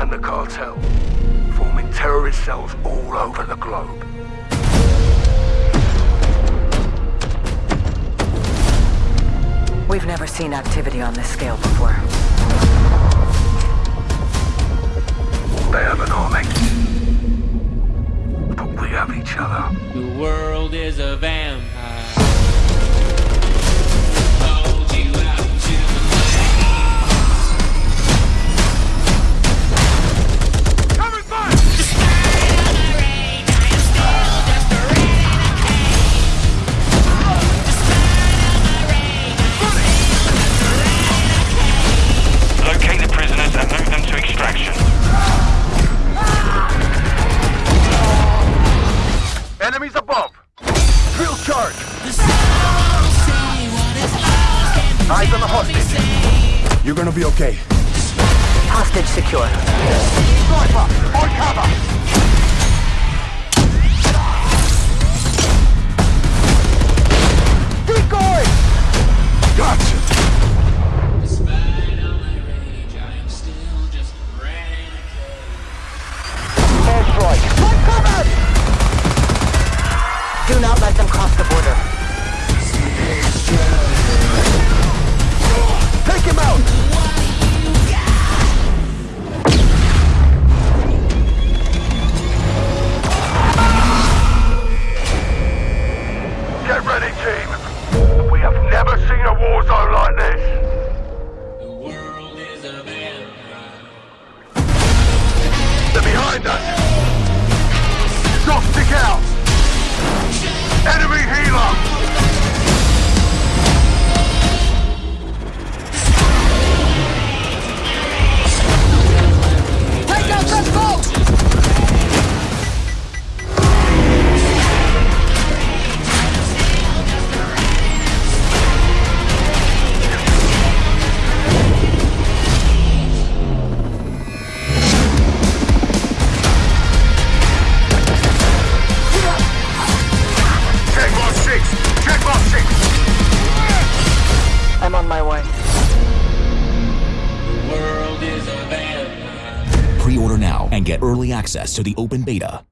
and the cartel, forming terrorist cells all over the globe. We've never seen activity on this scale before. They have an army. But we have each other. The world is a vampire. Enemies above! Drill charge! Eyes on the hostage. You're gonna be okay. Hostage secure. Sniper! On cover! Let them cross the border. Take him out! Get ready, team. We have never seen a war zone like this. The world is a vampire. They're behind us. Stop, stick out. My way. The world is a vampire. Pre-order now and get early access to the open beta.